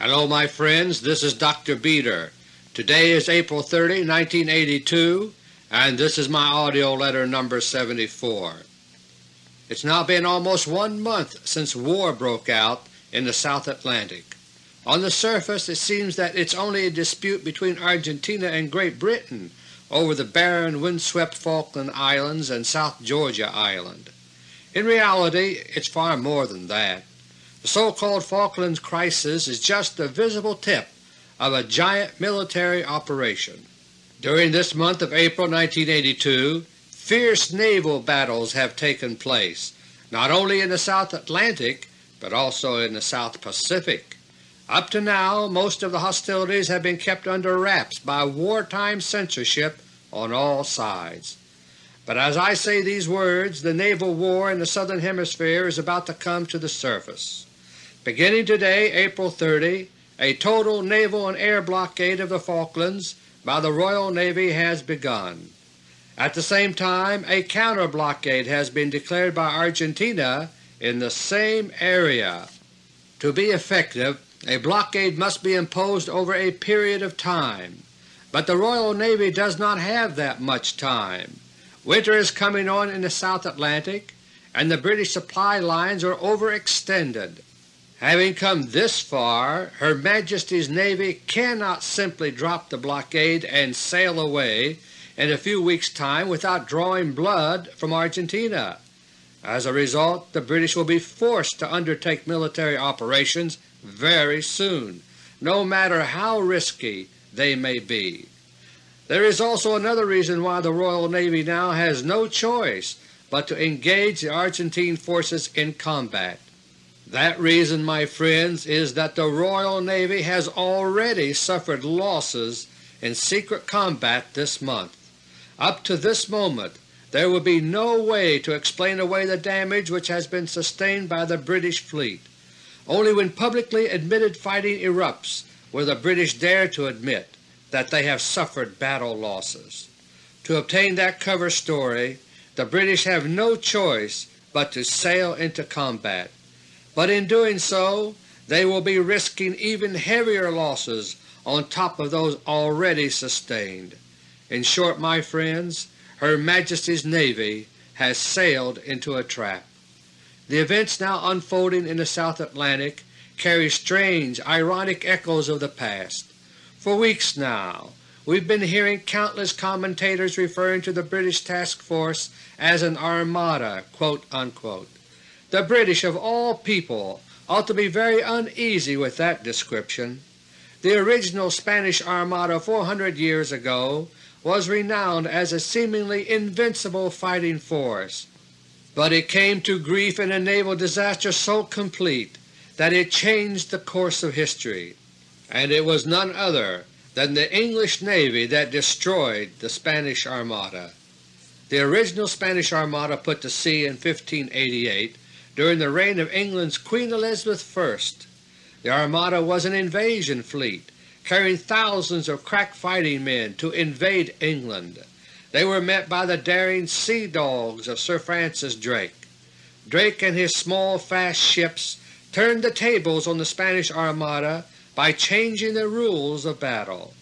Hello my friends, this is Dr. Beter. Today is April 30, 1982, and this is my AUDIO LETTER No. 74. It's now been almost one month since war broke out in the South Atlantic. On the surface it seems that it's only a dispute between Argentina and Great Britain over the barren, windswept Falkland Islands and South Georgia Island. In reality it's far more than that. The so-called Falklands crisis is just the visible tip of a giant military operation. During this month of April 1982 fierce naval battles have taken place, not only in the South Atlantic but also in the South Pacific. Up to now most of the hostilities have been kept under wraps by wartime censorship on all sides. But as I say these words, the naval war in the Southern Hemisphere is about to come to the surface. Beginning today, April 30, a total naval and air blockade of the Falklands by the Royal Navy has begun. At the same time, a counter-blockade has been declared by Argentina in the same area. To be effective, a blockade must be imposed over a period of time, but the Royal Navy does not have that much time. Winter is coming on in the South Atlantic, and the British supply lines are overextended. Having come this far, Her Majesty's Navy cannot simply drop the blockade and sail away in a few weeks' time without drawing blood from Argentina. As a result, the British will be forced to undertake military operations very soon, no matter how risky they may be. There is also another reason why the Royal Navy now has no choice but to engage the Argentine forces in combat. That reason, my friends, is that the Royal Navy has already suffered losses in secret combat this month. Up to this moment there would be no way to explain away the damage which has been sustained by the British fleet. Only when publicly admitted fighting erupts will the British dare to admit that they have suffered battle losses. To obtain that cover story, the British have no choice but to sail into combat, but in doing so they will be risking even heavier losses on top of those already sustained. In short, my friends, her Majesty's Navy has sailed into a trap. The events now unfolding in the South Atlantic carry strange, ironic echoes of the past. For weeks now we've been hearing countless commentators referring to the British task force as an armada." The British of all people ought to be very uneasy with that description. The original Spanish Armada 400 years ago was renowned as a seemingly invincible fighting force, but it came to grief in a naval disaster so complete that it changed the course of history, and it was none other than the English Navy that destroyed the Spanish Armada. The original Spanish Armada put to sea in 1588 during the reign of England's Queen Elizabeth I. The Armada was an invasion fleet carrying thousands of crack fighting men to invade England. They were met by the daring Sea Dogs of Sir Francis Drake. Drake and his small fast ships turned the tables on the Spanish Armada by changing the rules of battle.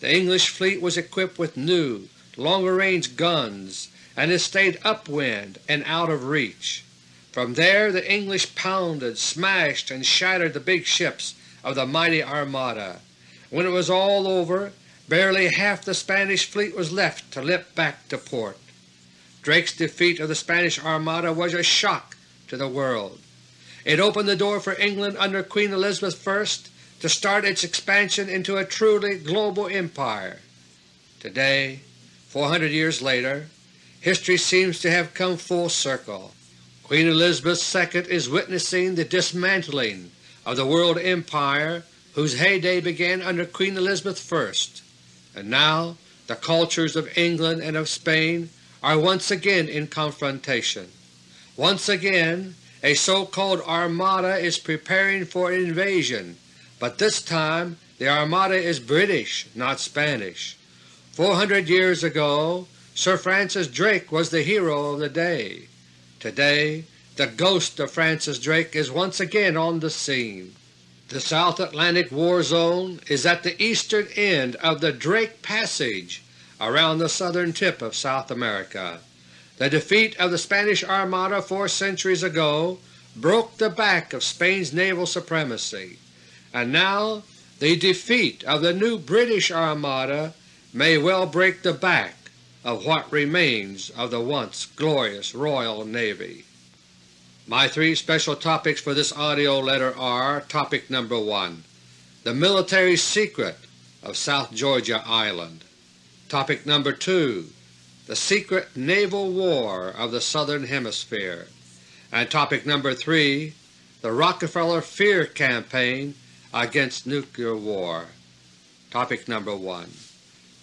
The English fleet was equipped with new, longer-range guns and it stayed upwind and out of reach. From there the English pounded, smashed, and shattered the big ships of the mighty Armada. When it was all over, barely half the Spanish fleet was left to limp back to port. Drake's defeat of the Spanish Armada was a shock to the world. It opened the door for England under Queen Elizabeth I to start its expansion into a truly global empire. Today, 400 years later, history seems to have come full circle. Queen Elizabeth II is witnessing the dismantling of the world empire whose heyday began under Queen Elizabeth I, and now the cultures of England and of Spain are once again in confrontation. Once again a so-called armada is preparing for invasion, but this time the armada is British, not Spanish. Four hundred years ago Sir Francis Drake was the hero of the day. Today the ghost of Francis Drake is once again on the scene. The South Atlantic War Zone is at the eastern end of the Drake Passage around the southern tip of South America. The defeat of the Spanish Armada four centuries ago broke the back of Spain's naval supremacy, and now the defeat of the new British Armada may well break the back of what remains of the once glorious Royal Navy. My three special topics for this AUDIO letter are Topic number 1 The Military Secret of South Georgia Island. Topic number 2 The Secret Naval War of the Southern Hemisphere. And Topic number 3 The Rockefeller Fear Campaign against Nuclear War. Topic number 1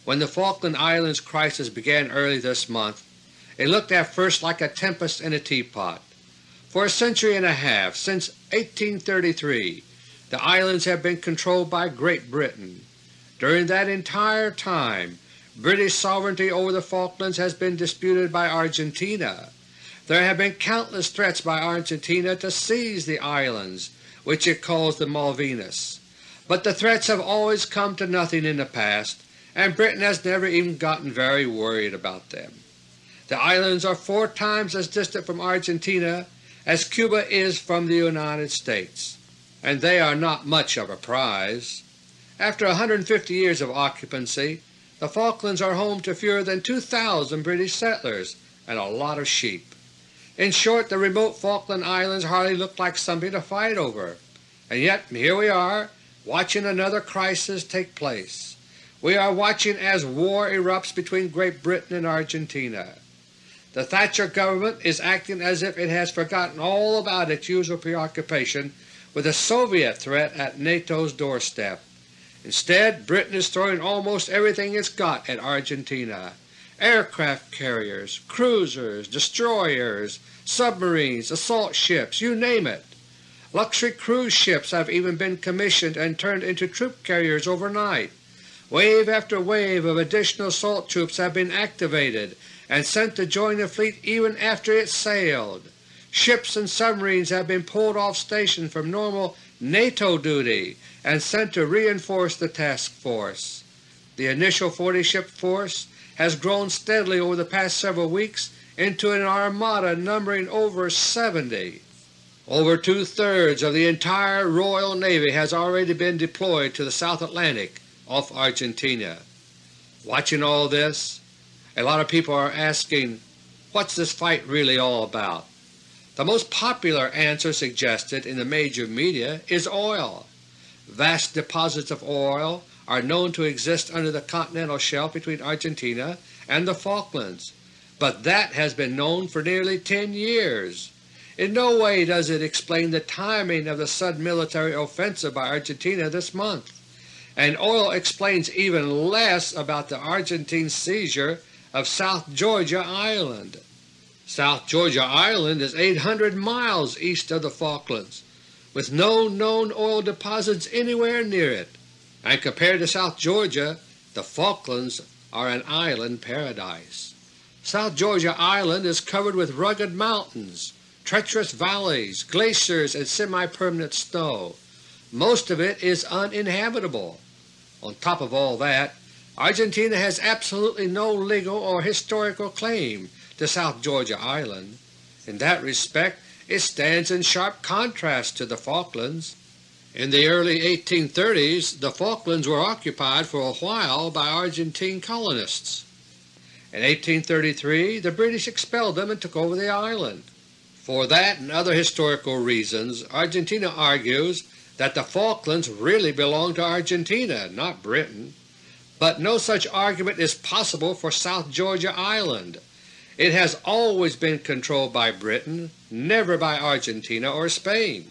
When the Falkland Islands crisis began early this month, it looked at first like a tempest in a teapot. For a century and a half, since 1833, the islands have been controlled by Great Britain. During that entire time British sovereignty over the Falklands has been disputed by Argentina. There have been countless threats by Argentina to seize the islands, which it calls the Malvinas, but the threats have always come to nothing in the past, and Britain has never even gotten very worried about them. The islands are four times as distant from Argentina as Cuba is from the United States, and they are not much of a prize. After 150 years of occupancy, the Falklands are home to fewer than 2,000 British settlers and a lot of sheep. In short, the remote Falkland Islands hardly look like something to fight over, and yet here we are watching another crisis take place. We are watching as war erupts between Great Britain and Argentina. The Thatcher government is acting as if it has forgotten all about its usual preoccupation with the Soviet threat at NATO's doorstep. Instead, Britain is throwing almost everything it's got at Argentina aircraft carriers, cruisers, destroyers, submarines, assault ships, you name it. Luxury cruise ships have even been commissioned and turned into troop carriers overnight. Wave after wave of additional assault troops have been activated and sent to join the fleet even after it sailed. Ships and submarines have been pulled off station from normal NATO duty and sent to reinforce the task force. The initial 40-ship force has grown steadily over the past several weeks into an armada numbering over 70. Over two-thirds of the entire Royal Navy has already been deployed to the South Atlantic off Argentina. Watching all this, a lot of people are asking, what's this fight really all about? The most popular answer suggested in the major media is oil. Vast deposits of oil are known to exist under the continental shelf between Argentina and the Falklands, but that has been known for nearly 10 years. In no way does it explain the timing of the sudden military offensive by Argentina this month, and oil explains even less about the Argentine seizure of South Georgia Island. South Georgia Island is 800 miles east of the Falklands, with no known oil deposits anywhere near it, and compared to South Georgia, the Falklands are an island paradise. South Georgia Island is covered with rugged mountains, treacherous valleys, glaciers, and semi-permanent snow. Most of it is uninhabitable. On top of all that, Argentina has absolutely no legal or historical claim to South Georgia Island. In that respect it stands in sharp contrast to the Falklands. In the early 1830s the Falklands were occupied for a while by Argentine colonists. In 1833 the British expelled them and took over the island. For that and other historical reasons Argentina argues that the Falklands really belong to Argentina, not Britain but no such argument is possible for South Georgia Island. It has always been controlled by Britain, never by Argentina or Spain.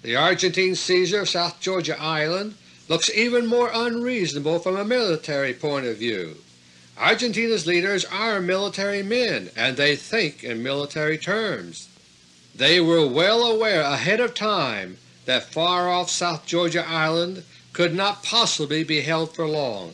The Argentine seizure of South Georgia Island looks even more unreasonable from a military point of view. Argentina's leaders are military men, and they think in military terms. They were well aware ahead of time that far-off South Georgia Island could not possibly be held for long.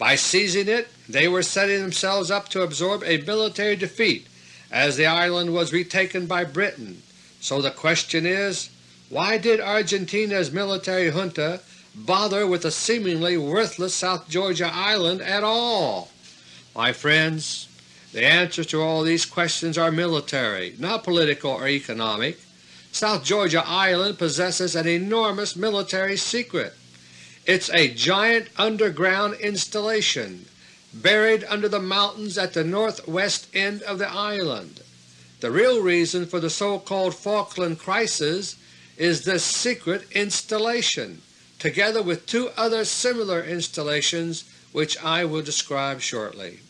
By seizing it they were setting themselves up to absorb a military defeat as the island was retaken by Britain, so the question is, Why did Argentina's military junta bother with the seemingly worthless South Georgia island at all? My friends, the answers to all these questions are military, not political or economic. South Georgia Island possesses an enormous military secret. It's a giant underground installation buried under the mountains at the northwest end of the island. The real reason for the so-called Falkland Crisis is this secret installation, together with two other similar installations which I will describe shortly.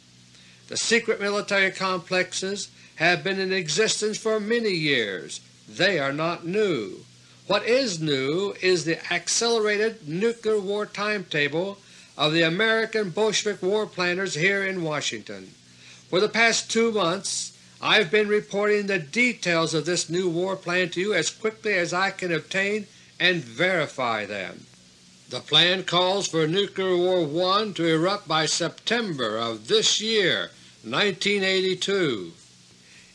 The secret military complexes have been in existence for many years. They are not new. What is new is the accelerated nuclear war timetable of the American Bolshevik war planners here in Washington. For the past two months I have been reporting the details of this new war plan to you as quickly as I can obtain and verify them. The plan calls for Nuclear War I to erupt by September of this year 1982.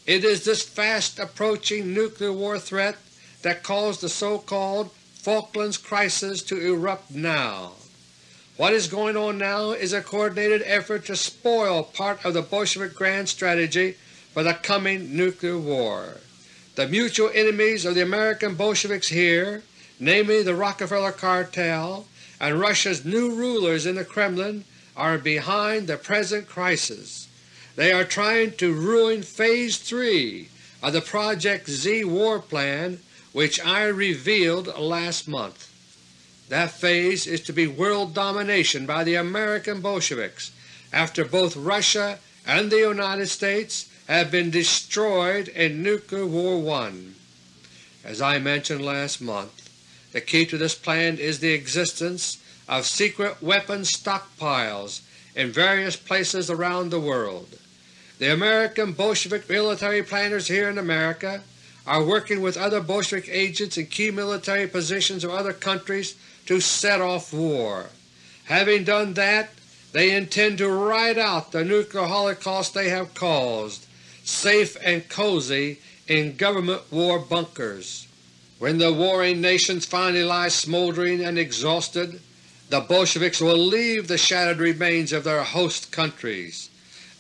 It is this fast approaching nuclear war threat that caused the so-called Falklands Crisis to erupt now. What is going on now is a coordinated effort to spoil part of the Bolshevik grand strategy for the coming nuclear war. The mutual enemies of the American Bolsheviks here, namely the Rockefeller Cartel and Russia's new rulers in the Kremlin, are behind the present crisis. They are trying to ruin Phase 3 of the Project Z war plan which I revealed last month. That phase is to be world domination by the American Bolsheviks after both Russia and the United States have been destroyed in Nuclear War I. As I mentioned last month, the key to this plan is the existence of secret weapons stockpiles in various places around the world. The American Bolshevik military planners here in America are working with other Bolshevik agents in key military positions of other countries to set off war. Having done that, they intend to ride out the nuclear holocaust they have caused safe and cozy in government war bunkers. When the warring nations finally lie smoldering and exhausted, the Bolsheviks will leave the shattered remains of their host countries.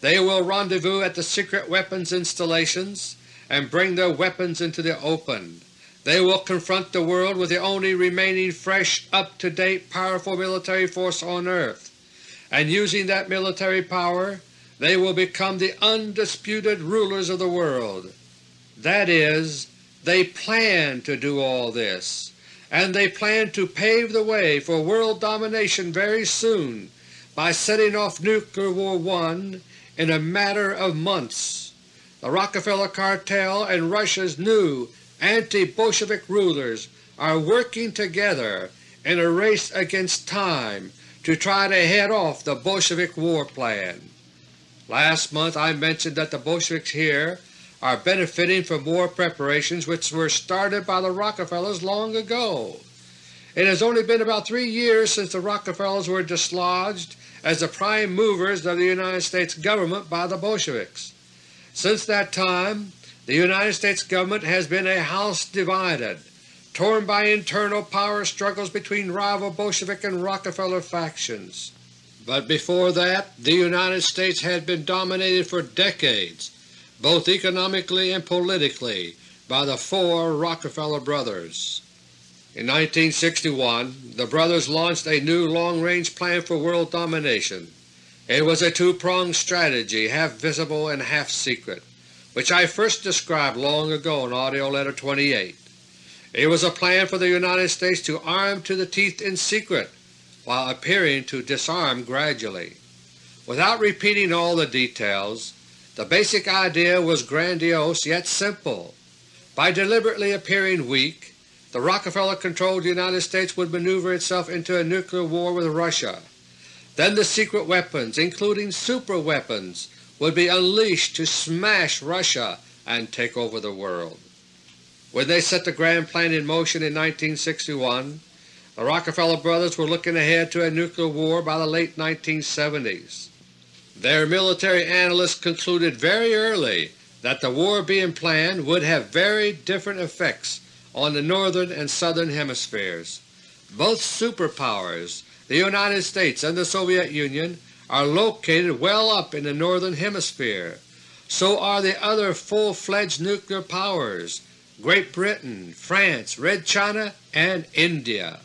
They will rendezvous at the secret weapons installations and bring their weapons into the open. They will confront the world with the only remaining fresh, up-to-date, powerful military force on earth, and using that military power they will become the undisputed rulers of the world. That is, they plan to do all this, and they plan to pave the way for world domination very soon by setting off Nuclear War I in a matter of months. The Rockefeller Cartel and Russia's new anti-Bolshevik rulers are working together in a race against time to try to head off the Bolshevik war plan. Last month I mentioned that the Bolsheviks here are benefiting from war preparations which were started by the Rockefellers long ago. It has only been about three years since the Rockefellers were dislodged as the prime movers of the United States government by the Bolsheviks. Since that time the United States government has been a house divided, torn by internal power struggles between rival Bolshevik and Rockefeller factions. But before that the United States had been dominated for decades, both economically and politically, by the four Rockefeller brothers. In 1961 the brothers launched a new long-range plan for world domination. It was a two-pronged strategy, half visible and half secret, which I first described long ago in AUDIO LETTER No. 28. It was a plan for the United States to arm to the teeth in secret while appearing to disarm gradually. Without repeating all the details, the basic idea was grandiose yet simple. By deliberately appearing weak, the Rockefeller-controlled United States would maneuver itself into a nuclear war with Russia. Then the secret weapons, including superweapons, would be unleashed to smash Russia and take over the world. When they set the grand plan in motion in 1961, the Rockefeller brothers were looking ahead to a nuclear war by the late 1970s. Their military analysts concluded very early that the war being planned would have very different effects on the northern and southern hemispheres. Both superpowers, the United States and the Soviet Union, are located well up in the northern hemisphere. So are the other full-fledged nuclear powers, Great Britain, France, Red China, and India.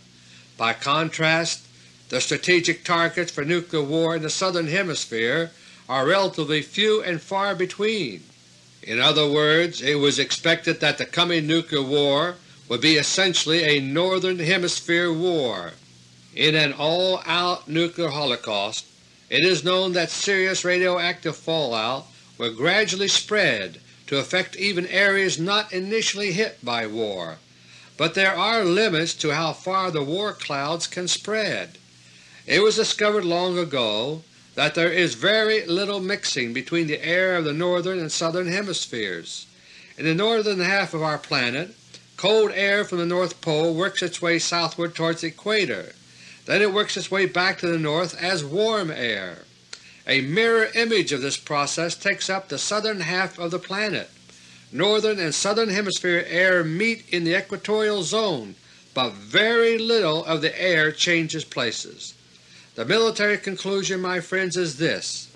By contrast, the strategic targets for nuclear war in the southern hemisphere are relatively few and far between. In other words, it was expected that the coming nuclear war would be essentially a Northern Hemisphere war. In an all-out nuclear holocaust, it is known that serious radioactive fallout will gradually spread to affect even areas not initially hit by war, but there are limits to how far the war clouds can spread. It was discovered long ago that there is very little mixing between the air of the northern and southern hemispheres. In the northern half of our planet, cold air from the North Pole works its way southward towards the equator. Then it works its way back to the north as warm air. A mirror image of this process takes up the southern half of the planet. Northern and southern hemisphere air meet in the equatorial zone, but very little of the air changes places. The military conclusion, my friends, is this.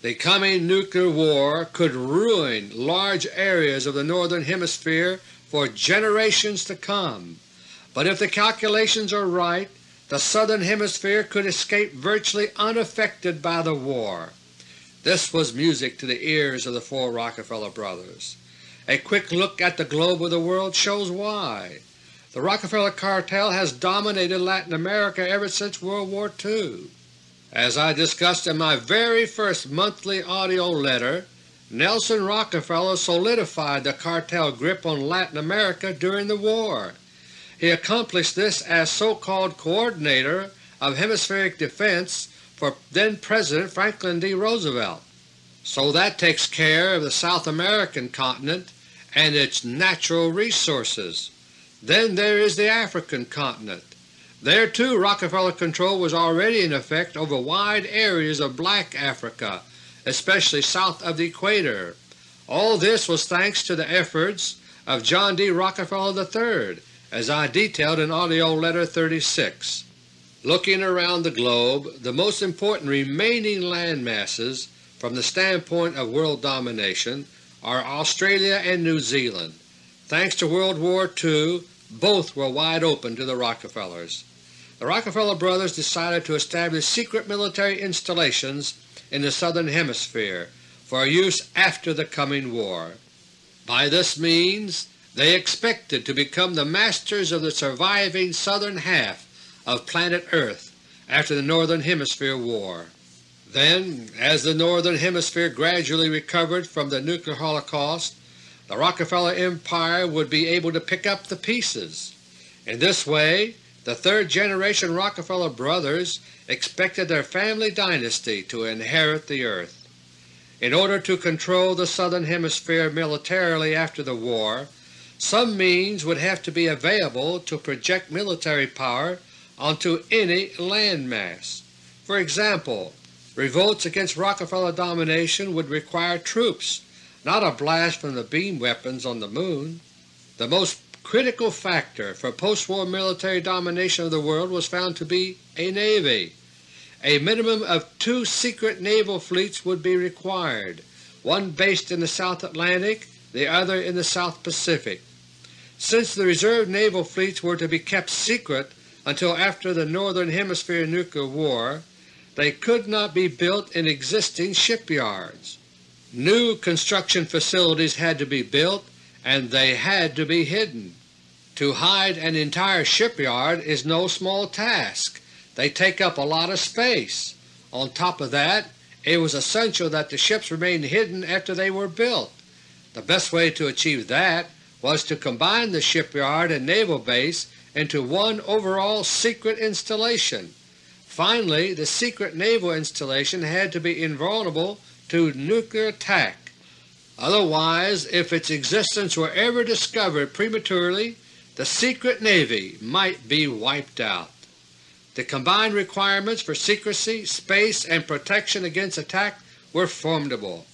The coming nuclear war could ruin large areas of the Northern Hemisphere for generations to come, but if the calculations are right, the Southern Hemisphere could escape virtually unaffected by the war. This was music to the ears of the four Rockefeller brothers. A quick look at the globe of the world shows why. The Rockefeller cartel has dominated Latin America ever since World War II. As I discussed in my very first monthly AUDIO letter, Nelson Rockefeller solidified the cartel grip on Latin America during the war. He accomplished this as so-called Coordinator of Hemispheric Defense for then-President Franklin D. Roosevelt. So that takes care of the South American continent and its natural resources. Then there is the African continent. There too Rockefeller control was already in effect over wide areas of black Africa, especially south of the equator. All this was thanks to the efforts of John D. Rockefeller III, as I detailed in AUDIO LETTER No. 36. Looking around the globe, the most important remaining land masses from the standpoint of world domination are Australia and New Zealand. Thanks to World War II, both were wide open to the Rockefellers. The Rockefeller brothers decided to establish secret military installations in the Southern Hemisphere for use after the coming war. By this means they expected to become the masters of the surviving southern half of planet Earth after the Northern Hemisphere War. Then, as the Northern Hemisphere gradually recovered from the nuclear holocaust, the Rockefeller Empire would be able to pick up the pieces. In this way the third-generation Rockefeller brothers expected their family dynasty to inherit the earth. In order to control the Southern Hemisphere militarily after the war, some means would have to be available to project military power onto any landmass. For example, revolts against Rockefeller domination would require troops not a blast from the beam weapons on the Moon. The most critical factor for post-war military domination of the world was found to be a Navy. A minimum of two secret naval fleets would be required, one based in the South Atlantic, the other in the South Pacific. Since the reserve naval fleets were to be kept secret until after the Northern Hemisphere nuclear war, they could not be built in existing shipyards. New construction facilities had to be built and they had to be hidden. To hide an entire shipyard is no small task. They take up a lot of space. On top of that, it was essential that the ships remain hidden after they were built. The best way to achieve that was to combine the shipyard and naval base into one overall secret installation. Finally, the secret naval installation had to be invulnerable to nuclear attack. Otherwise, if its existence were ever discovered prematurely, the secret Navy might be wiped out. The combined requirements for secrecy, space, and protection against attack were formidable.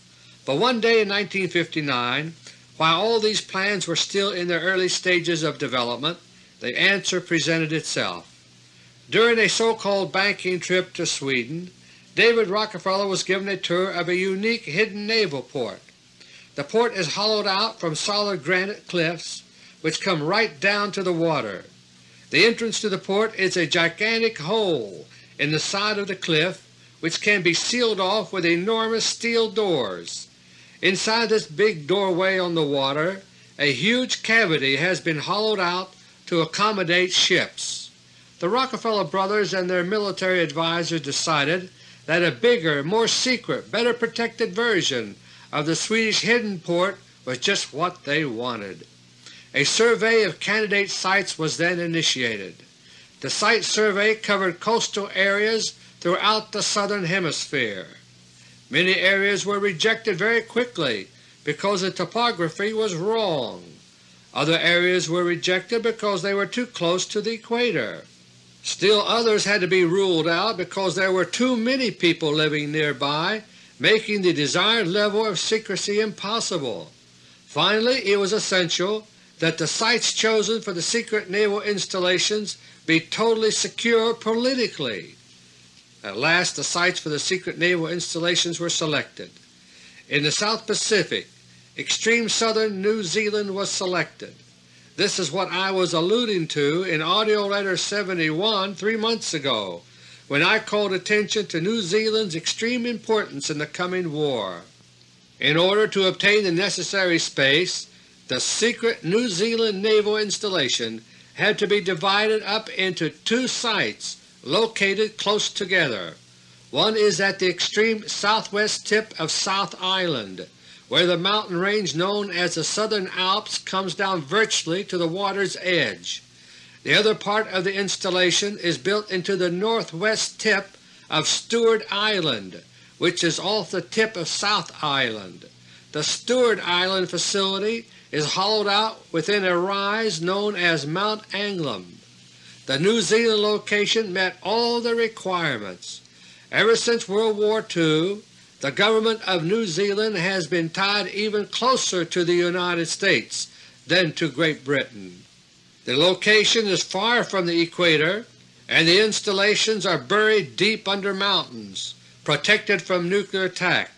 But one day in 1959, While all these plans were still in their early stages of development, the answer presented itself. During a so-called banking trip to Sweden, David Rockefeller was given a tour of a unique hidden naval port. The port is hollowed out from solid granite cliffs which come right down to the water. The entrance to the port is a gigantic hole in the side of the cliff which can be sealed off with enormous steel doors. Inside this big doorway on the water a huge cavity has been hollowed out to accommodate ships. The Rockefeller brothers and their military advisers decided that a bigger, more secret, better protected version of the Swedish hidden port was just what they wanted. A survey of candidate sites was then initiated. The site survey covered coastal areas throughout the southern hemisphere. Many areas were rejected very quickly because the topography was wrong. Other areas were rejected because they were too close to the equator. Still others had to be ruled out because there were too many people living nearby, making the desired level of secrecy impossible. Finally, it was essential that the sites chosen for the secret naval installations be totally secure politically. At last the sites for the secret naval installations were selected. In the South Pacific, extreme southern New Zealand was selected. This is what I was alluding to in AUDIO LETTER 71 three months ago, when I called attention to New Zealand's extreme importance in the coming war. In order to obtain the necessary space, the secret New Zealand naval installation had to be divided up into two sites located close together. One is at the extreme southwest tip of South Island, where the mountain range known as the Southern Alps comes down virtually to the water's edge. The other part of the installation is built into the northwest tip of Stewart Island, which is off the tip of South Island. The Stewart Island facility is hollowed out within a rise known as Mount Anglem. The New Zealand location met all the requirements. Ever since World War II, the government of New Zealand has been tied even closer to the United States than to Great Britain. The location is far from the equator, and the installations are buried deep under mountains, protected from nuclear attack.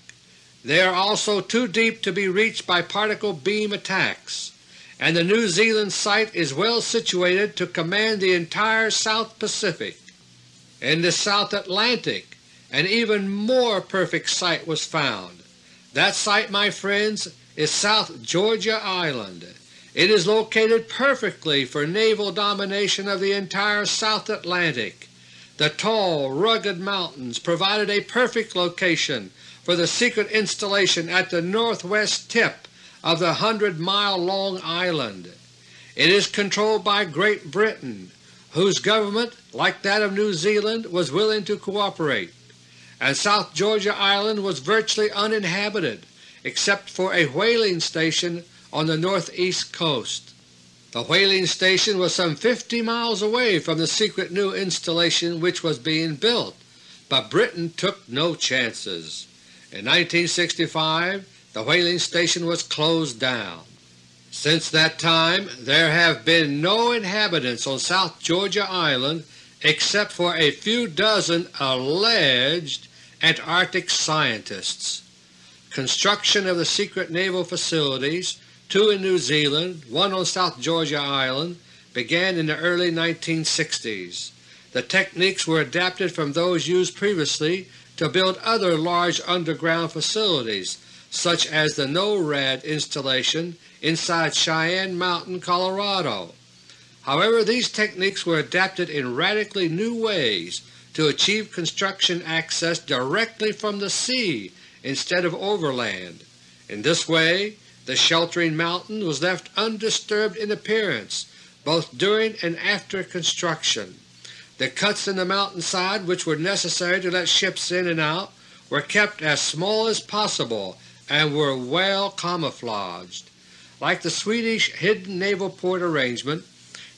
They are also too deep to be reached by particle beam attacks and the New Zealand site is well situated to command the entire South Pacific. In the South Atlantic an even more perfect site was found. That site, my friends, is South Georgia Island. It is located perfectly for naval domination of the entire South Atlantic. The tall, rugged mountains provided a perfect location for the secret installation at the northwest tip of the 100-mile-long island. It is controlled by Great Britain, whose government, like that of New Zealand, was willing to cooperate, and South Georgia Island was virtually uninhabited except for a whaling station on the northeast coast. The whaling station was some 50 miles away from the secret new installation which was being built, but Britain took no chances. In 1965 the whaling station was closed down. Since that time there have been no inhabitants on South Georgia Island except for a few dozen alleged Antarctic scientists. Construction of the secret naval facilities, two in New Zealand, one on South Georgia Island, began in the early 1960s. The techniques were adapted from those used previously to build other large underground facilities such as the NORAD installation inside Cheyenne Mountain, Colorado. However, these techniques were adapted in radically new ways to achieve construction access directly from the sea instead of overland. In this way, the sheltering mountain was left undisturbed in appearance both during and after construction. The cuts in the mountainside which were necessary to let ships in and out were kept as small as possible and were well camouflaged. Like the Swedish hidden naval port arrangement,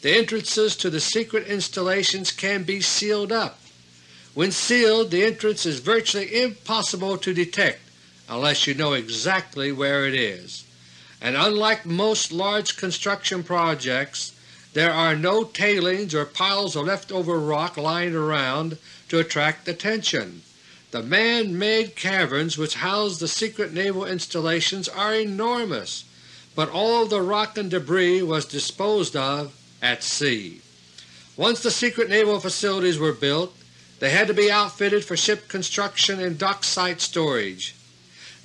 the entrances to the secret installations can be sealed up. When sealed, the entrance is virtually impossible to detect unless you know exactly where it is. and unlike most large construction projects, there are no tailings or piles of leftover rock lying around to attract attention. The man-made caverns which house the secret naval installations are enormous, but all the rock and debris was disposed of at sea. Once the secret naval facilities were built, they had to be outfitted for ship construction and dockside storage.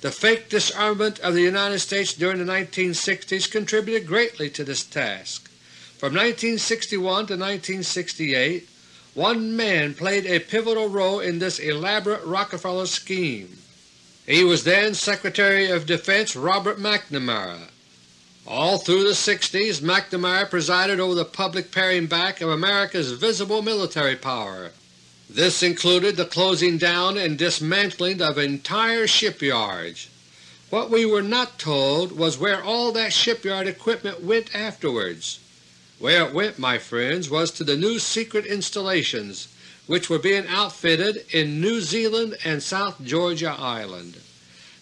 The fake disarmament of the United States during the 1960s contributed greatly to this task. From 1961 to 1968, one man played a pivotal role in this elaborate Rockefeller scheme. He was then Secretary of Defense Robert McNamara. All through the 60s McNamara presided over the public paring back of America's visible military power. This included the closing down and dismantling of entire shipyards. What we were not told was where all that shipyard equipment went afterwards. Where it went, my friends, was to the new secret installations which were being outfitted in New Zealand and South Georgia Island.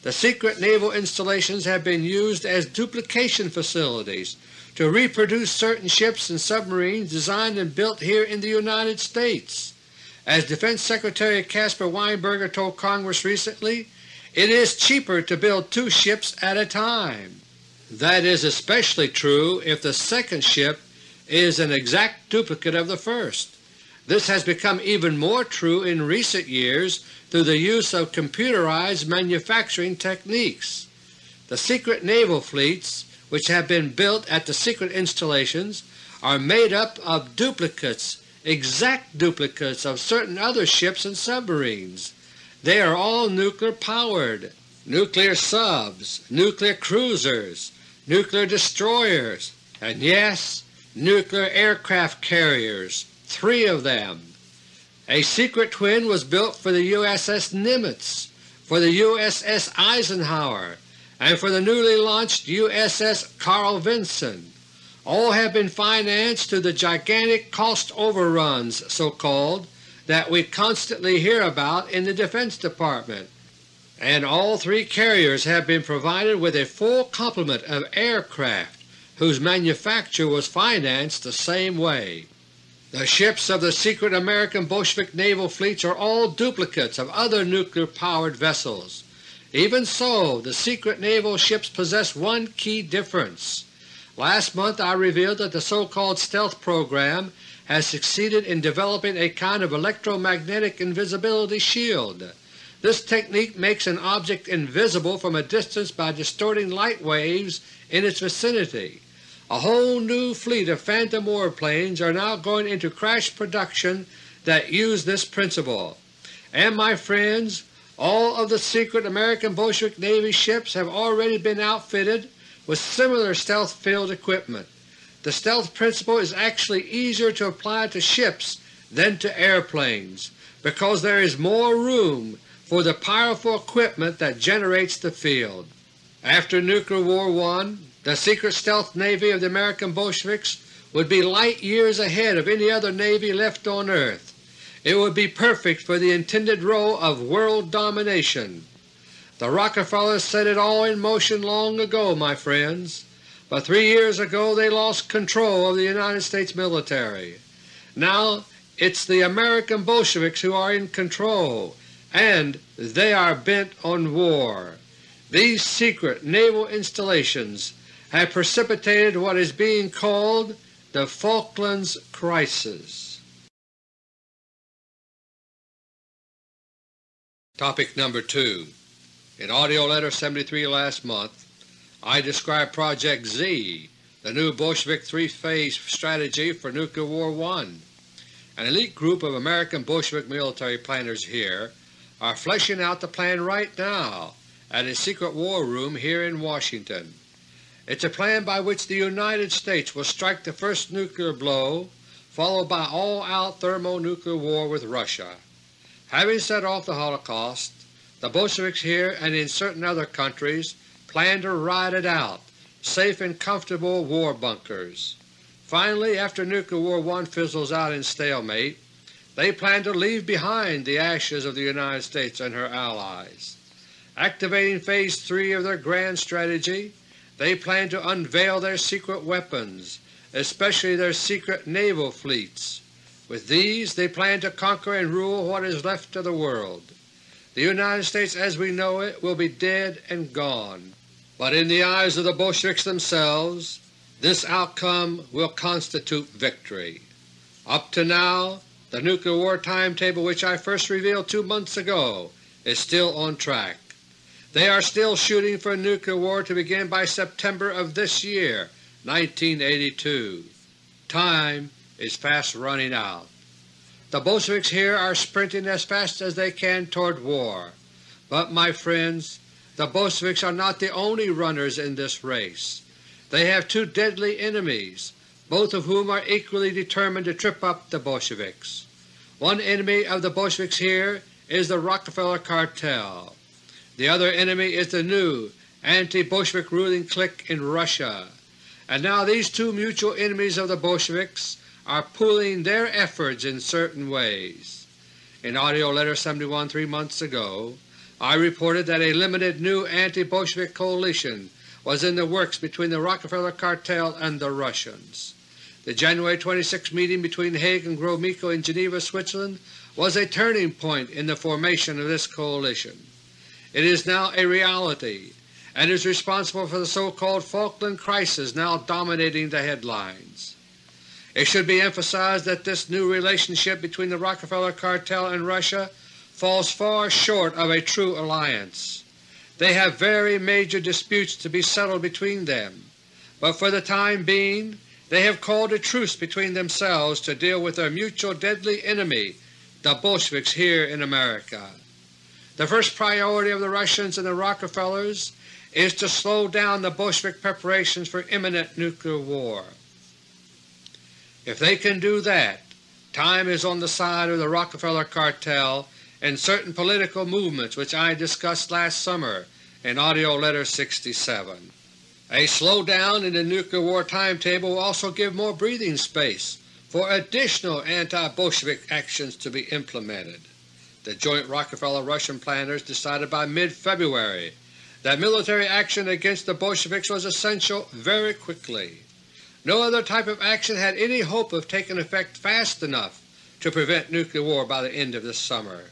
The secret naval installations have been used as duplication facilities to reproduce certain ships and submarines designed and built here in the United States. As Defense Secretary Caspar Weinberger told Congress recently, it is cheaper to build two ships at a time. That is especially true if the second ship is an exact duplicate of the first. This has become even more true in recent years through the use of computerized manufacturing techniques. The secret naval fleets which have been built at the secret installations are made up of duplicates, exact duplicates of certain other ships and submarines. They are all nuclear powered, nuclear subs, nuclear cruisers, nuclear destroyers, and yes, nuclear aircraft carriers, three of them. A secret twin was built for the USS Nimitz, for the USS Eisenhower, and for the newly launched USS Carl Vinson. All have been financed through the gigantic cost overruns, so-called, that we constantly hear about in the Defense Department, and all three carriers have been provided with a full complement of aircraft whose manufacture was financed the same way. The ships of the secret American Bolshevik naval fleets are all duplicates of other nuclear-powered vessels. Even so, the secret naval ships possess one key difference. Last month I revealed that the so-called stealth program has succeeded in developing a kind of electromagnetic invisibility shield. This technique makes an object invisible from a distance by distorting light waves in its vicinity. A whole new fleet of Phantom warplanes are now going into crash production that use this principle. And my friends, all of the secret American Bolshevik Navy ships have already been outfitted with similar stealth field equipment. The stealth principle is actually easier to apply to ships than to airplanes because there is more room for the powerful equipment that generates the field. After Nuclear War I, the secret stealth navy of the American Bolsheviks would be light years ahead of any other navy left on earth. It would be perfect for the intended role of world domination. The Rockefellers set it all in motion long ago, my friends, but three years ago they lost control of the United States military. Now it's the American Bolsheviks who are in control, and they are bent on war. These secret naval installations have precipitated what is being called the Falklands Crisis. Topic number 2 In AUDIO LETTER 73 last month, I described Project Z, the new Bolshevik three-phase strategy for Nuclear War I. An elite group of American Bolshevik military planners here are fleshing out the plan right now at a secret war room here in Washington. It's a plan by which the United States will strike the first nuclear blow, followed by all-out thermonuclear war with Russia. Having set off the Holocaust, the Bolsheviks here and in certain other countries plan to ride it out, safe in comfortable war bunkers. Finally, after Nuclear War I fizzles out in stalemate, they plan to leave behind the ashes of the United States and her allies. Activating Phase 3 of their grand strategy, they plan to unveil their secret weapons, especially their secret naval fleets. With these they plan to conquer and rule what is left of the world. The United States as we know it will be dead and gone, but in the eyes of the Bolsheviks themselves this outcome will constitute victory. Up to now, the nuclear war timetable which I first revealed two months ago is still on track. They are still shooting for a nuclear war to begin by September of this year, 1982. Time is fast running out. The Bolsheviks here are sprinting as fast as they can toward war. But, my friends, the Bolsheviks are not the only runners in this race. They have two deadly enemies, both of whom are equally determined to trip up the Bolsheviks. One enemy of the Bolsheviks here is the Rockefeller Cartel. The other enemy is the new anti-Bolshevik ruling clique in Russia. And now these two mutual enemies of the Bolsheviks are pooling their efforts in certain ways. In AUDIO LETTER 71 three months ago, I reported that a limited new anti-Bolshevik coalition was in the works between the Rockefeller Cartel and the Russians. The January 26 meeting between Haig and Gromyko in Geneva, Switzerland was a turning point in the formation of this coalition. It is now a reality and is responsible for the so-called Falkland Crisis now dominating the headlines. It should be emphasized that this new relationship between the Rockefeller Cartel and Russia falls far short of a true alliance. They have very major disputes to be settled between them, but for the time being they have called a truce between themselves to deal with their mutual deadly enemy, the Bolsheviks here in America. The first priority of the Russians and the Rockefellers is to slow down the Bolshevik preparations for imminent nuclear war. If they can do that, time is on the side of the Rockefeller Cartel and certain political movements which I discussed last summer in AUDIO LETTER No. 67. A slowdown in the nuclear war timetable will also give more breathing space for additional anti-Bolshevik actions to be implemented. The joint Rockefeller-Russian planners decided by mid-February that military action against the Bolsheviks was essential very quickly. No other type of action had any hope of taking effect fast enough to prevent nuclear war by the end of this summer.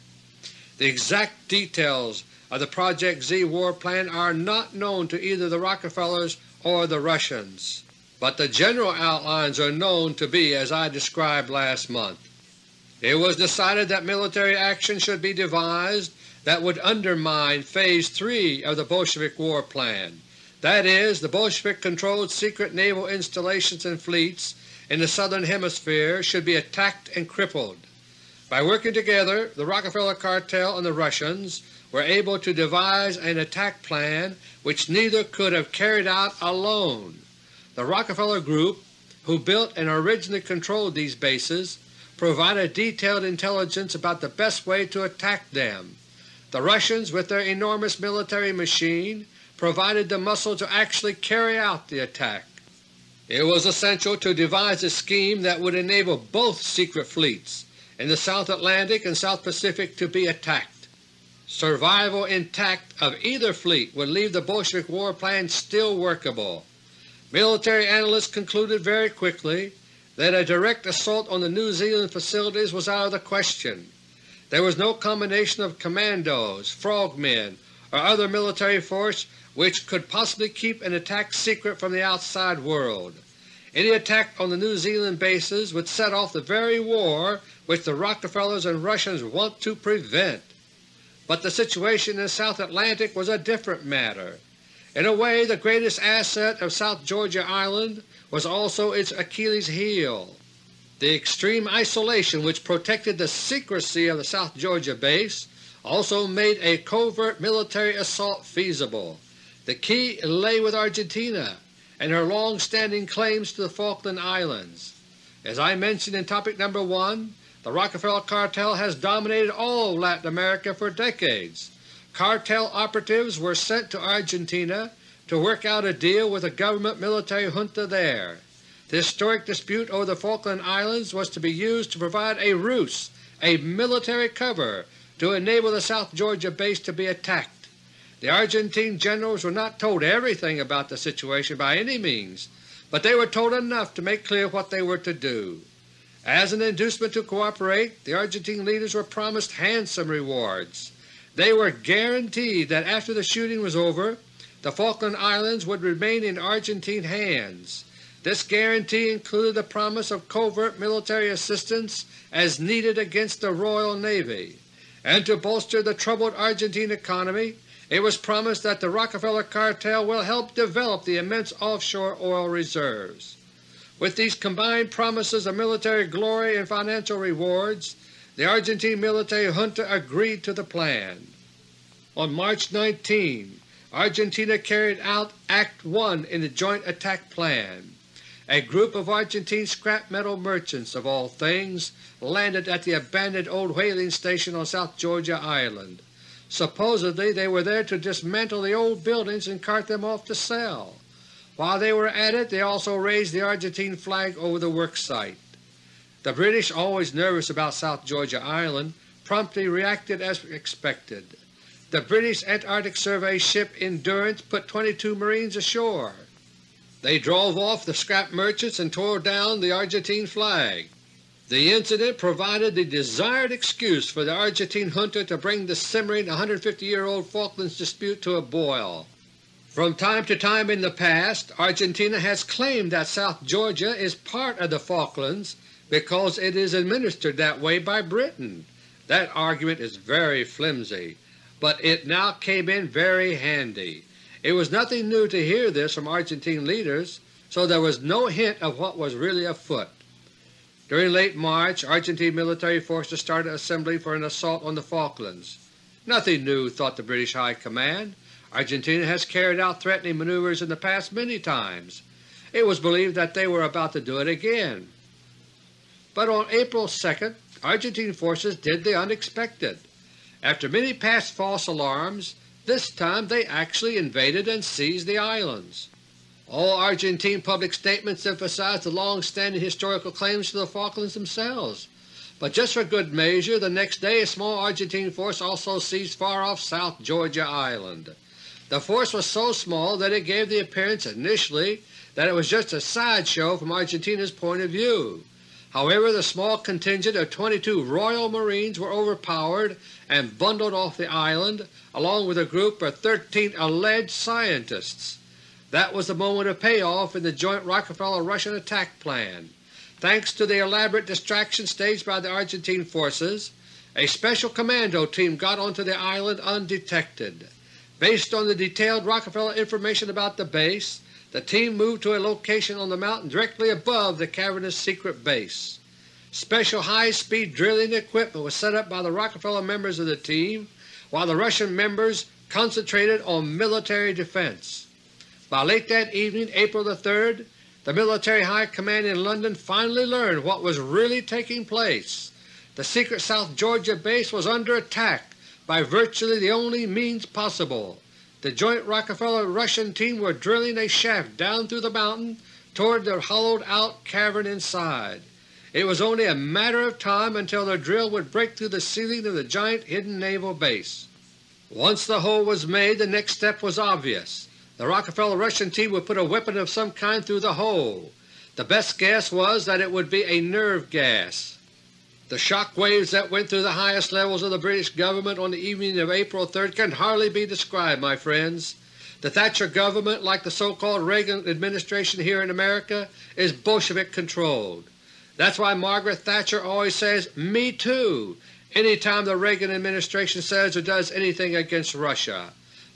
The exact details of the Project Z war plan are not known to either the Rockefellers or the Russians, but the general outlines are known to be as I described last month. It was decided that military action should be devised that would undermine Phase 3 of the Bolshevik war plan, that is, the Bolshevik-controlled secret naval installations and fleets in the Southern Hemisphere should be attacked and crippled. By working together, the Rockefeller Cartel and the Russians were able to devise an attack plan which neither could have carried out alone. The Rockefeller Group, who built and originally controlled these bases, provided detailed intelligence about the best way to attack them. The Russians, with their enormous military machine, provided the muscle to actually carry out the attack. It was essential to devise a scheme that would enable both secret fleets in the South Atlantic and South Pacific to be attacked. Survival intact of either fleet would leave the Bolshevik war plan still workable. Military analysts concluded very quickly that a direct assault on the New Zealand facilities was out of the question. There was no combination of commandos, frogmen, or other military force which could possibly keep an attack secret from the outside world. Any attack on the New Zealand bases would set off the very war which the Rockefellers and Russians want to prevent. But the situation in the South Atlantic was a different matter. In a way the greatest asset of South Georgia Island was also its Achilles heel. The extreme isolation which protected the secrecy of the South Georgia base also made a covert military assault feasible. The key lay with Argentina and her long-standing claims to the Falkland Islands. As I mentioned in topic number 1, the Rockefeller Cartel has dominated all Latin America for decades. Cartel operatives were sent to Argentina to work out a deal with the government military junta there. The historic dispute over the Falkland Islands was to be used to provide a ruse, a military cover, to enable the South Georgia base to be attacked. The Argentine generals were not told everything about the situation by any means, but they were told enough to make clear what they were to do. As an inducement to cooperate, the Argentine leaders were promised handsome rewards. They were guaranteed that after the shooting was over, the Falkland Islands would remain in Argentine hands. This guarantee included the promise of covert military assistance as needed against the Royal Navy, and to bolster the troubled Argentine economy it was promised that the Rockefeller cartel will help develop the immense offshore oil reserves. With these combined promises of military glory and financial rewards, the Argentine military junta agreed to the plan. On March 19, Argentina carried out Act 1 in the Joint Attack Plan. A group of Argentine scrap metal merchants, of all things, landed at the abandoned old whaling station on South Georgia Island. Supposedly they were there to dismantle the old buildings and cart them off to sell. While they were at it they also raised the Argentine flag over the work site. The British, always nervous about South Georgia Island, promptly reacted as expected. The British Antarctic Survey ship Endurance put 22 Marines ashore. They drove off the scrap merchants and tore down the Argentine flag. The incident provided the desired excuse for the Argentine junta to bring the simmering 150-year-old Falklands dispute to a boil. From time to time in the past, Argentina has claimed that South Georgia is part of the Falklands because it is administered that way by Britain. That argument is very flimsy, but it now came in very handy. It was nothing new to hear this from Argentine leaders, so there was no hint of what was really afoot. During late March, Argentine military forces started assembling for an assault on the Falklands. Nothing new, thought the British High Command. Argentina has carried out threatening maneuvers in the past many times. It was believed that they were about to do it again. But on April 2, Argentine forces did the unexpected. After many past false alarms, this time they actually invaded and seized the islands. All Argentine public statements emphasize the long-standing historical claims to the Falklands themselves, but just for good measure the next day a small Argentine force also seized far-off South Georgia Island. The force was so small that it gave the appearance initially that it was just a sideshow from Argentina's point of view. However, the small contingent of 22 Royal Marines were overpowered and bundled off the island, along with a group of 13 alleged scientists. That was the moment of payoff in the joint Rockefeller-Russian attack plan. Thanks to the elaborate distraction staged by the Argentine forces, a special commando team got onto the island undetected. Based on the detailed Rockefeller information about the base, the team moved to a location on the mountain directly above the cavernous secret base. Special high-speed drilling equipment was set up by the Rockefeller members of the team, while the Russian members concentrated on military defense. By late that evening, April 3, the Military High Command in London finally learned what was really taking place. The secret South Georgia base was under attack by virtually the only means possible the joint Rockefeller-Russian team were drilling a shaft down through the mountain toward the hollowed-out cavern inside. It was only a matter of time until the drill would break through the ceiling of the giant hidden naval base. Once the hole was made, the next step was obvious. The Rockefeller-Russian team would put a weapon of some kind through the hole. The best guess was that it would be a nerve gas. The shock waves that went through the highest levels of the British government on the evening of April 3 can hardly be described, my friends. The Thatcher government, like the so-called Reagan administration here in America, is Bolshevik-controlled. That's why Margaret Thatcher always says, Me too, any time the Reagan administration says or does anything against Russia.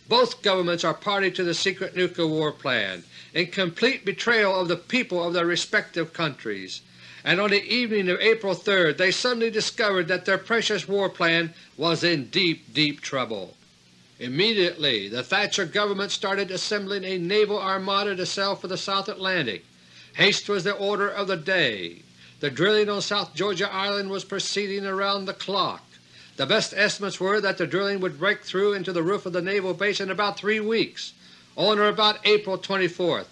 Both governments are party to the secret nuclear war plan, in complete betrayal of the people of their respective countries and on the evening of April 3 they suddenly discovered that their precious war plan was in deep, deep trouble. Immediately the Thatcher government started assembling a naval armada to sail for the South Atlantic. Haste was the order of the day. The drilling on South Georgia Island was proceeding around the clock. The best estimates were that the drilling would break through into the roof of the naval base in about three weeks, on or about April 24th.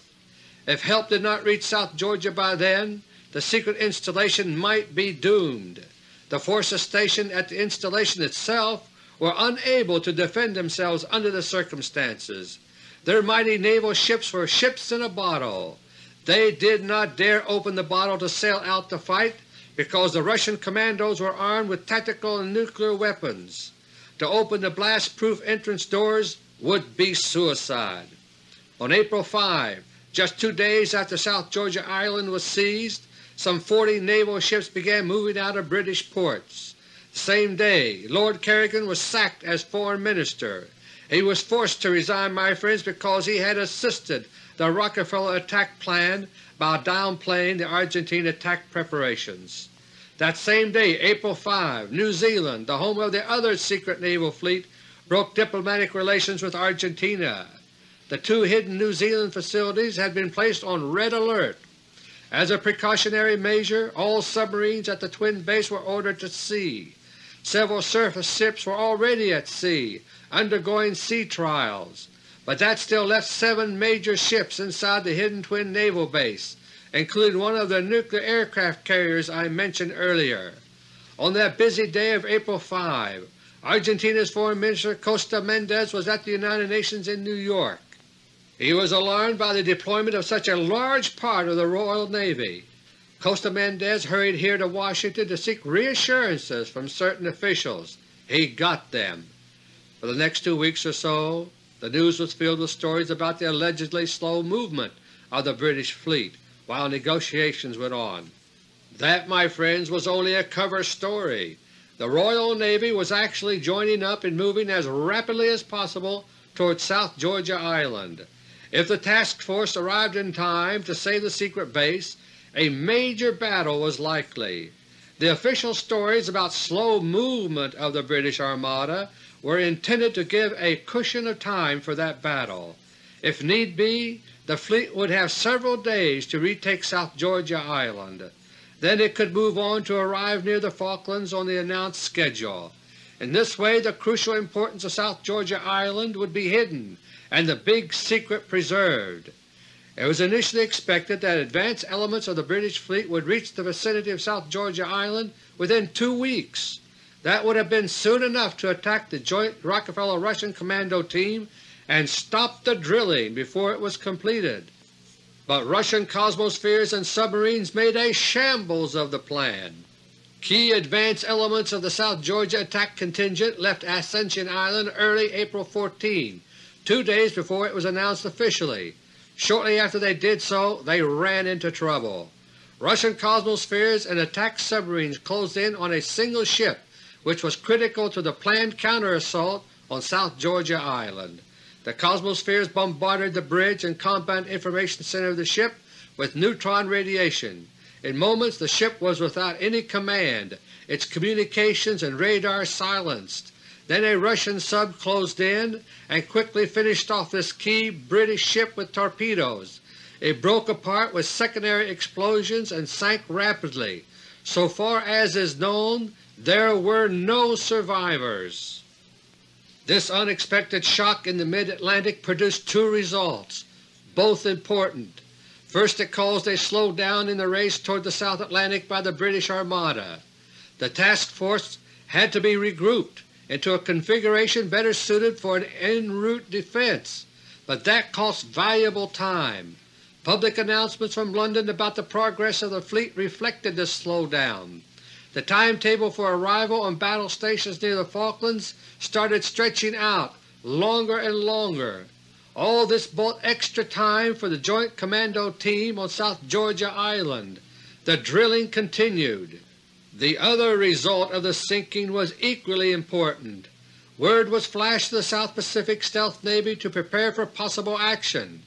If help did not reach South Georgia by then, the secret installation might be doomed. The forces stationed at the installation itself were unable to defend themselves under the circumstances. Their mighty naval ships were ships in a bottle. They did not dare open the bottle to sail out to fight because the Russian commandos were armed with tactical and nuclear weapons. To open the blast-proof entrance doors would be suicide. On April 5, just two days after South Georgia Island was seized, some 40 naval ships began moving out of British ports. Same day Lord Carrington was sacked as Foreign Minister. He was forced to resign, my friends, because he had assisted the Rockefeller attack plan by downplaying the Argentine attack preparations. That same day, April 5, New Zealand, the home of the other secret naval fleet, broke diplomatic relations with Argentina. The two hidden New Zealand facilities had been placed on red alert. As a precautionary measure, all submarines at the twin base were ordered to sea. Several surface ships were already at sea, undergoing sea trials, but that still left seven major ships inside the hidden twin naval base, including one of the nuclear aircraft carriers I mentioned earlier. On that busy day of April 5, Argentina's Foreign Minister Costa Mendez was at the United Nations in New York. He was alarmed by the deployment of such a large part of the Royal Navy. Costa Mendez hurried here to Washington to seek reassurances from certain officials. He got them. For the next two weeks or so, the news was filled with stories about the allegedly slow movement of the British fleet while negotiations went on. That, my friends, was only a cover story. The Royal Navy was actually joining up and moving as rapidly as possible toward South Georgia Island. If the task force arrived in time to save the secret base, a major battle was likely. The official stories about slow movement of the British Armada were intended to give a cushion of time for that battle. If need be, the fleet would have several days to retake South Georgia Island. Then it could move on to arrive near the Falklands on the announced schedule. In this way the crucial importance of South Georgia Island would be hidden and the big secret preserved. It was initially expected that advance elements of the British fleet would reach the vicinity of South Georgia Island within two weeks. That would have been soon enough to attack the joint Rockefeller-Russian commando team and stop the drilling before it was completed. But Russian Cosmospheres and submarines made a shambles of the plan. Key advance elements of the South Georgia attack contingent left Ascension Island early April 14, two days before it was announced officially. Shortly after they did so, they ran into trouble. Russian Cosmospheres and attack submarines closed in on a single ship which was critical to the planned counter-assault on South Georgia Island. The Cosmospheres bombarded the bridge and combat information center of the ship with neutron radiation. In moments the ship was without any command, its communications and radar silenced. Then a Russian sub closed in and quickly finished off this key British ship with torpedoes. It broke apart with secondary explosions and sank rapidly. So far as is known, there were no survivors. This unexpected shock in the mid-Atlantic produced two results, both important. First it caused a slowdown in the race toward the South Atlantic by the British Armada. The task force had to be regrouped into a configuration better suited for an en route defense, but that cost valuable time. Public announcements from London about the progress of the fleet reflected this slowdown. The timetable for arrival on battle stations near the Falklands started stretching out longer and longer. All this bought extra time for the Joint Commando Team on South Georgia Island. The drilling continued. The other result of the sinking was equally important. Word was flashed to the South Pacific Stealth Navy to prepare for possible action.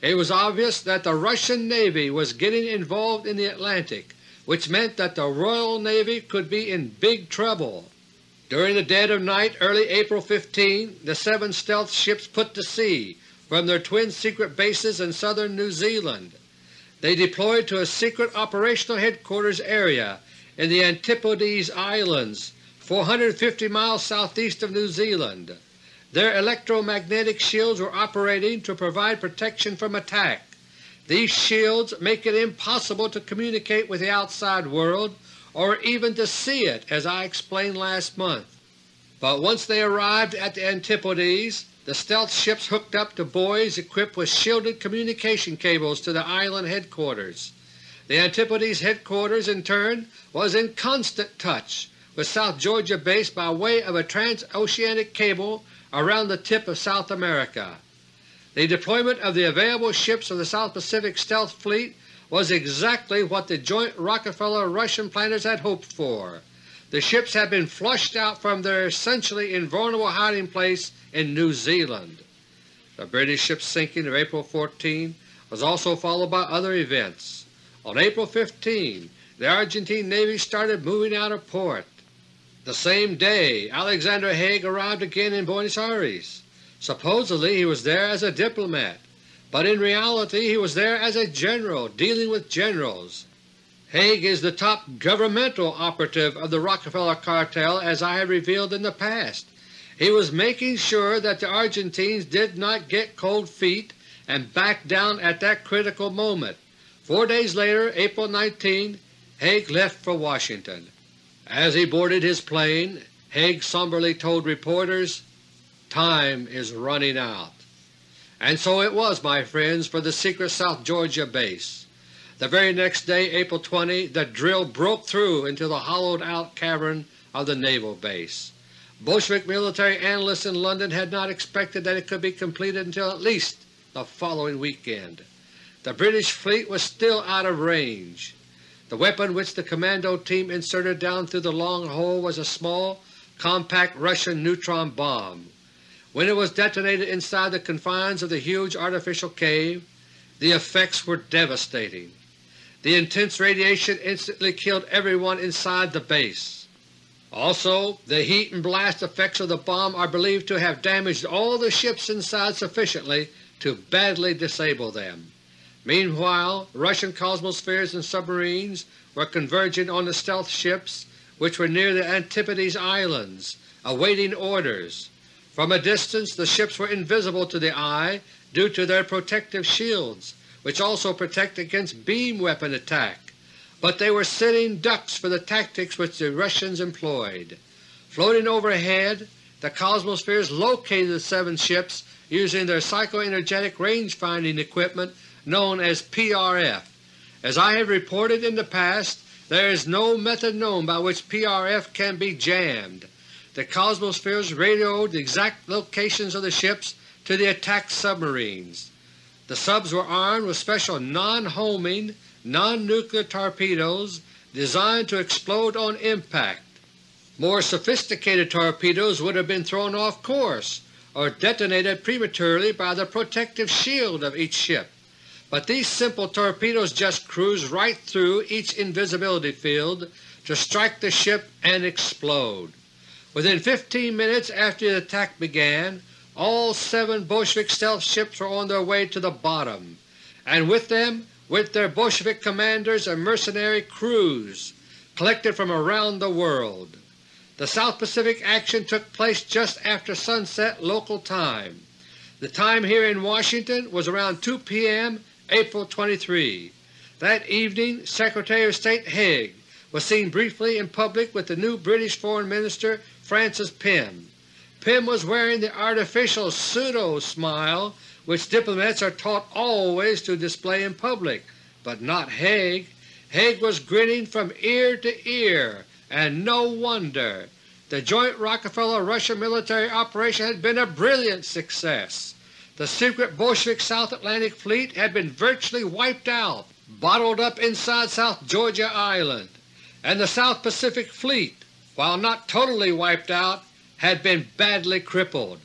It was obvious that the Russian Navy was getting involved in the Atlantic which meant that the Royal Navy could be in big trouble. During the dead of night early April 15, the seven stealth ships put to sea from their twin secret bases in southern New Zealand. They deployed to a secret operational headquarters area in the Antipodes Islands, 450 miles southeast of New Zealand. Their electromagnetic shields were operating to provide protection from attack. These shields make it impossible to communicate with the outside world or even to see it, as I explained last month. But once they arrived at the Antipodes, the stealth ships hooked up to buoys equipped with shielded communication cables to the island headquarters. The Antipodes headquarters in turn was in constant touch with South Georgia base by way of a transoceanic cable around the tip of South America. The deployment of the available ships of the South Pacific Stealth Fleet was exactly what the joint Rockefeller-Russian planners had hoped for. The ships had been flushed out from their essentially invulnerable hiding place in New Zealand. The British ship's sinking of April 14 was also followed by other events. On April 15 the Argentine Navy started moving out of port. The same day Alexander Haig arrived again in Buenos Aires. Supposedly he was there as a diplomat, but in reality he was there as a general dealing with generals. Haig is the top governmental operative of the Rockefeller cartel as I have revealed in the past. He was making sure that the Argentines did not get cold feet and back down at that critical moment. Four days later, April 19, Haig left for Washington. As he boarded his plane, Haig somberly told reporters, Time is running out. And so it was, my friends, for the secret South Georgia base. The very next day, April 20, the drill broke through into the hollowed-out cavern of the naval base. Bolshevik military analysts in London had not expected that it could be completed until at least the following weekend. The British fleet was still out of range. The weapon which the commando team inserted down through the long hole was a small, compact Russian neutron bomb. When it was detonated inside the confines of the huge artificial cave, the effects were devastating. The intense radiation instantly killed everyone inside the base. Also, the heat and blast effects of the bomb are believed to have damaged all the ships inside sufficiently to badly disable them. Meanwhile, Russian cosmospheres and submarines were converging on the stealth ships which were near the Antipodes Islands, awaiting orders. From a distance the ships were invisible to the eye due to their protective shields, which also protect against beam weapon attack, but they were sitting ducks for the tactics which the Russians employed. Floating overhead, the Cosmospheres located the seven ships using their psychoenergetic range-finding equipment known as PRF. As I have reported in the past, there is no method known by which PRF can be jammed. The Cosmospheres radioed the exact locations of the ships to the attack submarines. The subs were armed with special non-homing, non-nuclear torpedoes designed to explode on impact. More sophisticated torpedoes would have been thrown off course or detonated prematurely by the protective shield of each ship, but these simple torpedoes just cruise right through each invisibility field to strike the ship and explode. Within 15 minutes after the attack began, all seven Bolshevik stealth ships were on their way to the bottom, and with them went their Bolshevik commanders and mercenary crews collected from around the world. The South Pacific action took place just after sunset local time. The time here in Washington was around 2 p.m. April 23. That evening Secretary of State Haig was seen briefly in public with the new British Foreign Minister Francis Pym. Pym was wearing the artificial pseudo-smile which diplomats are taught always to display in public, but not Haig. Haig was grinning from ear to ear, and no wonder. The joint Rockefeller-Russia military operation had been a brilliant success. The secret Bolshevik South Atlantic Fleet had been virtually wiped out, bottled up inside South Georgia Island, and the South Pacific Fleet while not totally wiped out, had been badly crippled.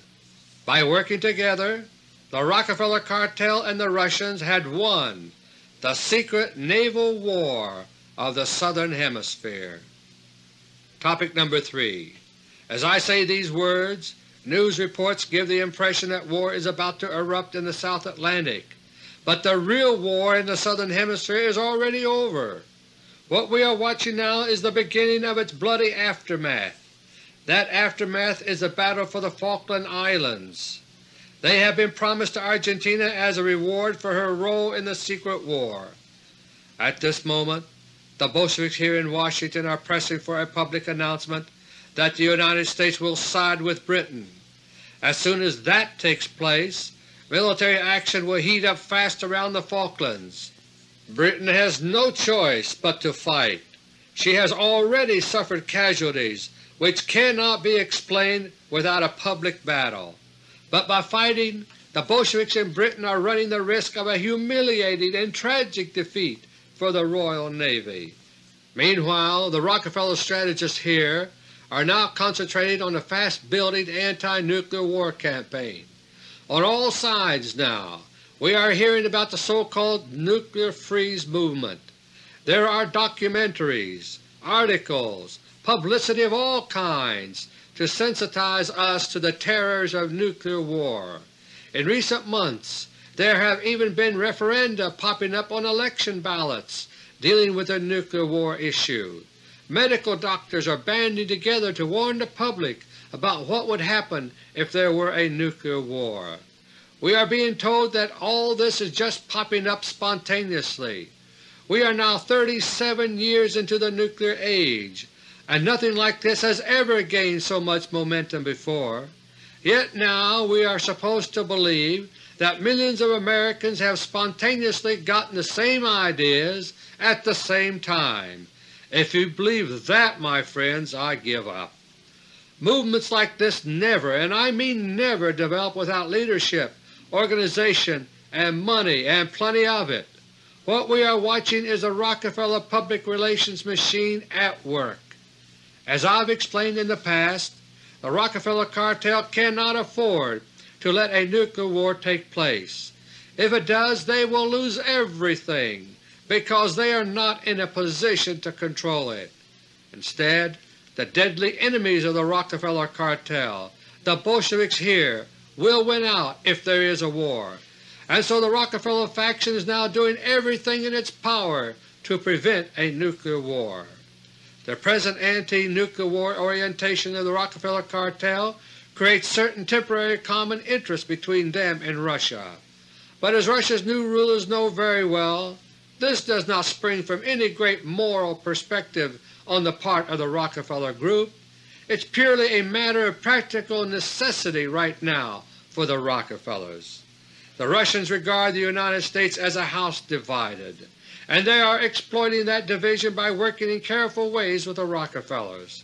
By working together, the Rockefeller cartel and the Russians had won the secret naval war of the Southern Hemisphere. Topic number 3 As I say these words, news reports give the impression that war is about to erupt in the South Atlantic, but the real war in the Southern Hemisphere is already over. What we are watching now is the beginning of its bloody aftermath. That aftermath is the battle for the Falkland Islands. They have been promised to Argentina as a reward for her role in the secret war. At this moment the Bolsheviks here in Washington are pressing for a public announcement that the United States will side with Britain. As soon as that takes place, military action will heat up fast around the Falklands. Britain has no choice but to fight. She has already suffered casualties which cannot be explained without a public battle. But by fighting, the Bolsheviks in Britain are running the risk of a humiliating and tragic defeat for the Royal Navy. Meanwhile, the Rockefeller strategists here are now concentrating on the fast-building anti-nuclear war campaign. On all sides now we are hearing about the so-called nuclear freeze movement. There are documentaries, articles, publicity of all kinds to sensitize us to the terrors of nuclear war. In recent months there have even been referenda popping up on election ballots dealing with the nuclear war issue. Medical doctors are banding together to warn the public about what would happen if there were a nuclear war. We are being told that all this is just popping up spontaneously. We are now 37 years into the nuclear age, and nothing like this has ever gained so much momentum before. Yet now we are supposed to believe that millions of Americans have spontaneously gotten the same ideas at the same time, if you believe that, my friends, I give up. Movements like this never, and I mean never, develop without leadership, organization, and money, and plenty of it. What we are watching is a Rockefeller public relations machine at work. As I've explained in the past, the Rockefeller cartel cannot afford to let a nuclear war take place. If it does, they will lose everything because they are not in a position to control it. Instead, the deadly enemies of the Rockefeller cartel, the Bolsheviks here, will win out if there is a war, and so the Rockefeller faction is now doing everything in its power to prevent a nuclear war. The present anti-nuclear war orientation of the Rockefeller cartel creates certain temporary common interests between them and Russia. But as Russia's new rulers know very well, this does not spring from any great moral perspective on the part of the Rockefeller Group. It's purely a matter of practical necessity right now for the Rockefellers. The Russians regard the United States as a house divided, and they are exploiting that division by working in careful ways with the Rockefellers.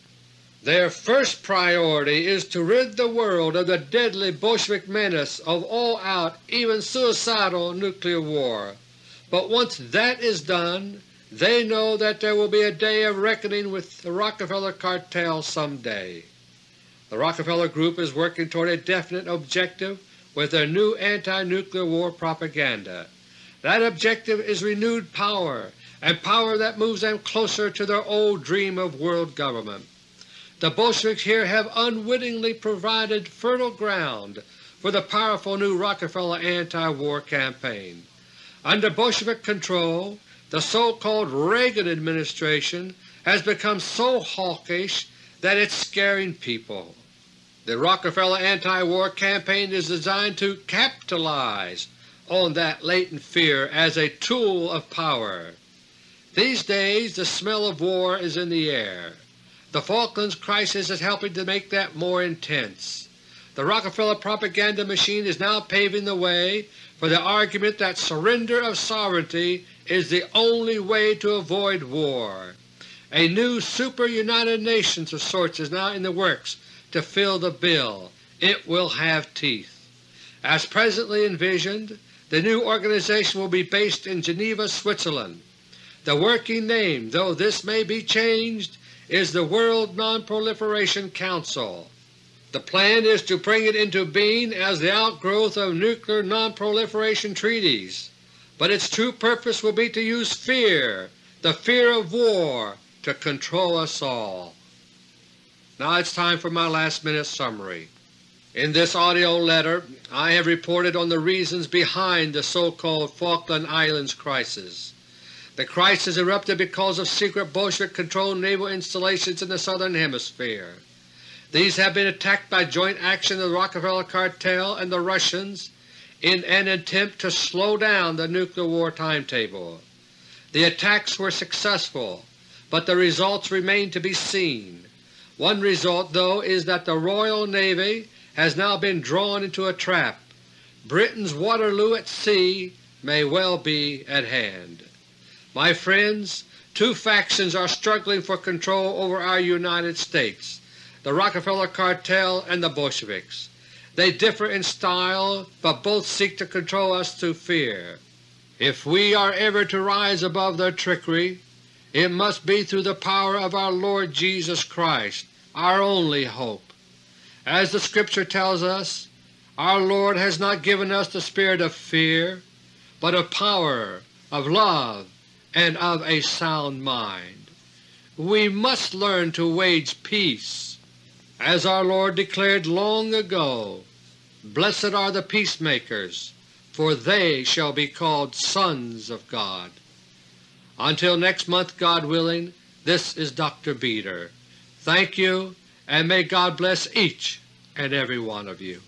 Their first priority is to rid the world of the deadly Bolshevik menace of all-out, even suicidal nuclear war. But once that is done, they know that there will be a day of reckoning with the Rockefeller cartel someday. The Rockefeller Group is working toward a definite objective with their new anti-nuclear war propaganda. That objective is renewed power, and power that moves them closer to their old dream of world government. The Bolsheviks here have unwittingly provided fertile ground for the powerful new Rockefeller anti-war campaign. Under Bolshevik control, the so-called Reagan administration has become so hawkish that it's scaring people. The Rockefeller anti-war campaign is designed to capitalize on that latent fear as a tool of power. These days the smell of war is in the air. The Falklands crisis is helping to make that more intense. The Rockefeller propaganda machine is now paving the way for the argument that surrender of sovereignty is the only way to avoid war. A new super-United Nations of sorts is now in the works to fill the bill. It will have teeth. As presently envisioned, the new organization will be based in Geneva, Switzerland. The working name, though this may be changed, is the World Non-Proliferation Council. The plan is to bring it into being as the outgrowth of nuclear non-proliferation treaties, but its true purpose will be to use fear, the fear of war, to control us all. Now it's time for my last minute summary. In this AUDIO letter I have reported on the reasons behind the so-called Falkland Islands crisis. The crisis erupted because of secret Bolshevik-controlled naval installations in the Southern Hemisphere. These have been attacked by joint action of the Rockefeller Cartel and the Russians in an attempt to slow down the nuclear war timetable. The attacks were successful, but the results remain to be seen. One result, though, is that the Royal Navy has now been drawn into a trap. Britain's Waterloo at sea may well be at hand. My friends, two factions are struggling for control over our United States, the Rockefeller Cartel and the Bolsheviks. They differ in style, but both seek to control us through fear. If we are ever to rise above their trickery, it must be through the power of our Lord Jesus Christ, our only hope. As the Scripture tells us, our Lord has not given us the spirit of fear, but of power, of love, and of a sound mind. We must learn to wage peace. As our Lord declared long ago, Blessed are the peacemakers, for they shall be called sons of God. Until next month, God willing, this is Dr. Beter. Thank you, and may God bless each and every one of you.